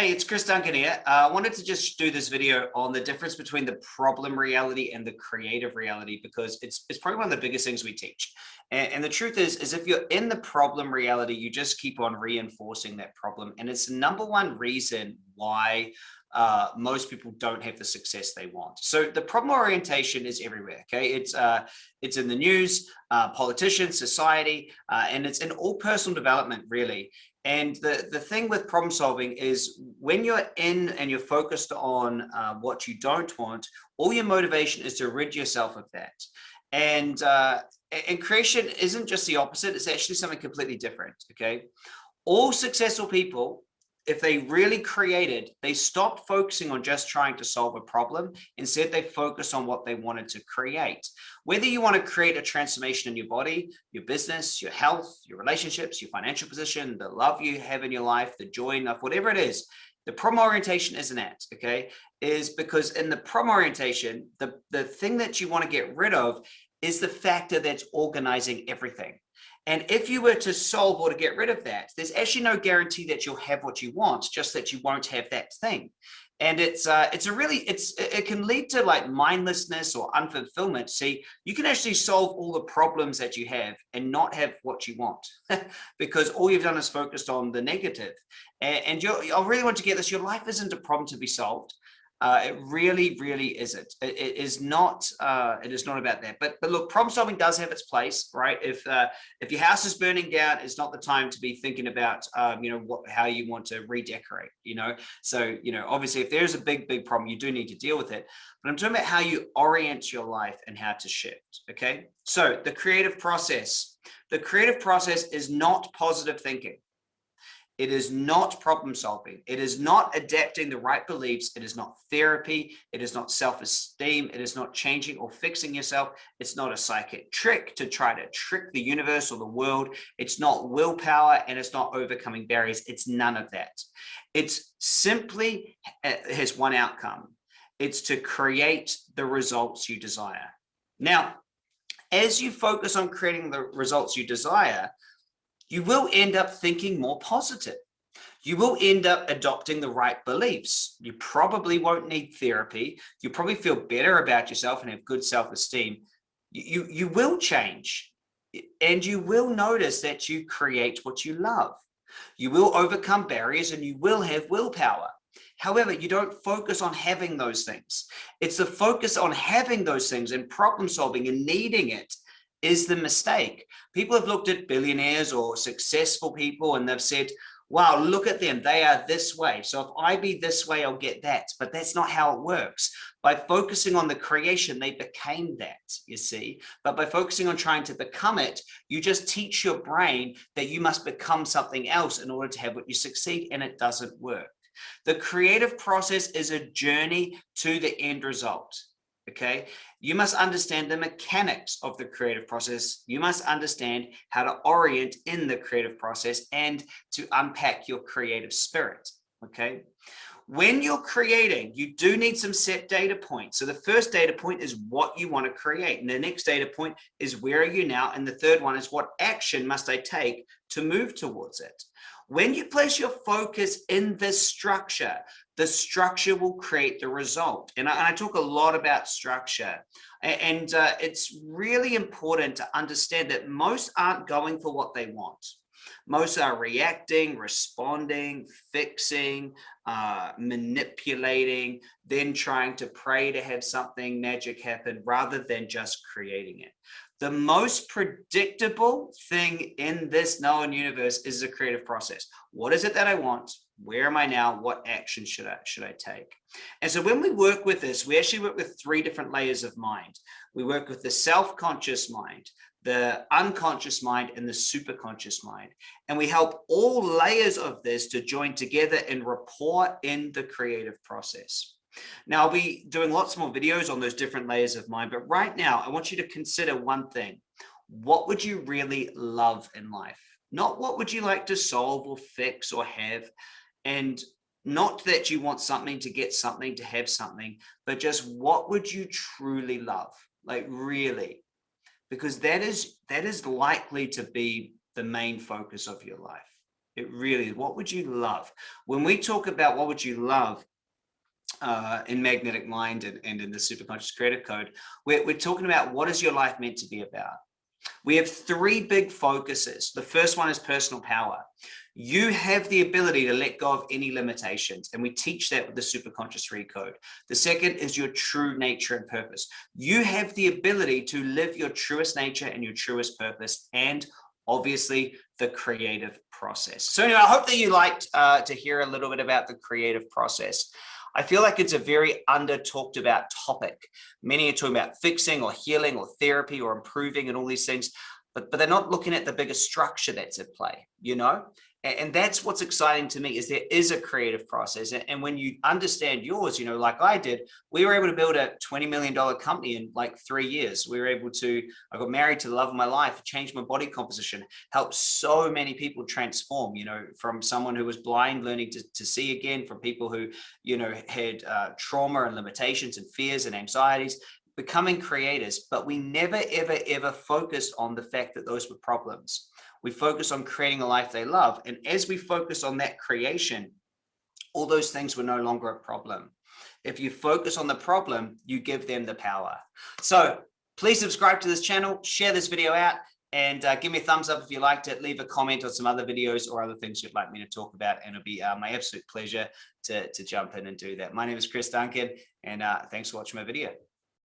Hey, it's Chris Duncan here. Uh, I wanted to just do this video on the difference between the problem reality and the creative reality because it's it's probably one of the biggest things we teach. And, and the truth is, is if you're in the problem reality, you just keep on reinforcing that problem. And it's the number one reason why uh, most people don't have the success they want. So the problem orientation is everywhere. Okay, it's uh, it's in the news, uh, politicians, society, uh, and it's in all personal development really. And the, the thing with problem solving is when you're in and you're focused on uh, what you don't want, all your motivation is to rid yourself of that. And, uh, and creation isn't just the opposite, it's actually something completely different, okay? All successful people if they really created, they stopped focusing on just trying to solve a problem. Instead, they focus on what they wanted to create. Whether you want to create a transformation in your body, your business, your health, your relationships, your financial position, the love you have in your life, the joy in life, whatever it is, the problem orientation isn't it, okay? Is because in the problem orientation, the, the thing that you want to get rid of is the factor that's organizing everything. And if you were to solve or to get rid of that, there's actually no guarantee that you'll have what you want, just that you won't have that thing. And it's uh, it's a really it's it can lead to like mindlessness or unfulfillment. See, you can actually solve all the problems that you have and not have what you want because all you've done is focused on the negative. And, and you I really want to get this. Your life isn't a problem to be solved. Uh, it really, really isn't. It, it is not. Uh, it is not about that. But but look, problem solving does have its place, right? If uh, if your house is burning down, it's not the time to be thinking about um, you know what how you want to redecorate. You know, so you know obviously if there's a big big problem, you do need to deal with it. But I'm talking about how you orient your life and how to shift. Okay, so the creative process. The creative process is not positive thinking. It is not problem solving. It is not adapting the right beliefs. It is not therapy. It is not self-esteem. It is not changing or fixing yourself. It's not a psychic trick to try to trick the universe or the world. It's not willpower and it's not overcoming barriers. It's none of that. It's simply uh, has one outcome. It's to create the results you desire. Now, as you focus on creating the results you desire, you will end up thinking more positive. You will end up adopting the right beliefs. You probably won't need therapy. You probably feel better about yourself and have good self-esteem. You, you will change and you will notice that you create what you love. You will overcome barriers and you will have willpower. However, you don't focus on having those things. It's the focus on having those things and problem solving and needing it is the mistake. People have looked at billionaires or successful people and they've said, wow, look at them, they are this way. So if I be this way, I'll get that. But that's not how it works. By focusing on the creation, they became that, you see. But by focusing on trying to become it, you just teach your brain that you must become something else in order to have what you succeed, and it doesn't work. The creative process is a journey to the end result okay? You must understand the mechanics of the creative process. You must understand how to orient in the creative process and to unpack your creative spirit, okay? When you're creating, you do need some set data points. So the first data point is what you want to create. And the next data point is where are you now? And the third one is what action must I take to move towards it? When you place your focus in this structure, the structure will create the result. And I, and I talk a lot about structure. And uh, it's really important to understand that most aren't going for what they want. Most are reacting, responding, fixing, uh, manipulating, then trying to pray to have something magic happen rather than just creating it. The most predictable thing in this known universe is the creative process. What is it that I want? Where am I now? What action should I, should I take? And so when we work with this, we actually work with three different layers of mind. We work with the self-conscious mind, the unconscious mind and the superconscious mind. And we help all layers of this to join together and report in the creative process. Now I'll be doing lots more videos on those different layers of mind, but right now I want you to consider one thing. What would you really love in life? Not what would you like to solve or fix or have, and not that you want something to get something to have something but just what would you truly love like really because that is that is likely to be the main focus of your life It really, what would you love? When we talk about what would you love, uh, in Magnetic Mind and, and in the Superconscious Creative Code, we're, we're talking about what is your life meant to be about? We have three big focuses. The first one is personal power. You have the ability to let go of any limitations, and we teach that with the Superconscious Recode. The second is your true nature and purpose. You have the ability to live your truest nature and your truest purpose, and obviously the creative process. So anyway, I hope that you liked uh, to hear a little bit about the creative process. I feel like it's a very under talked about topic. Many are talking about fixing or healing or therapy or improving and all these things, but, but they're not looking at the bigger structure that's at play, you know? And that's what's exciting to me is there is a creative process and when you understand yours you know like i did we were able to build a 20 million dollar company in like three years. We were able to i got married to the love of my life changed my body composition helped so many people transform you know from someone who was blind learning to, to see again from people who you know had uh, trauma and limitations and fears and anxieties becoming creators. But we never ever ever focused on the fact that those were problems we focus on creating a life they love. And as we focus on that creation, all those things were no longer a problem. If you focus on the problem, you give them the power. So please subscribe to this channel, share this video out, and uh, give me a thumbs up if you liked it. Leave a comment on some other videos or other things you'd like me to talk about. And it'll be uh, my absolute pleasure to, to jump in and do that. My name is Chris Duncan, and uh, thanks for watching my video.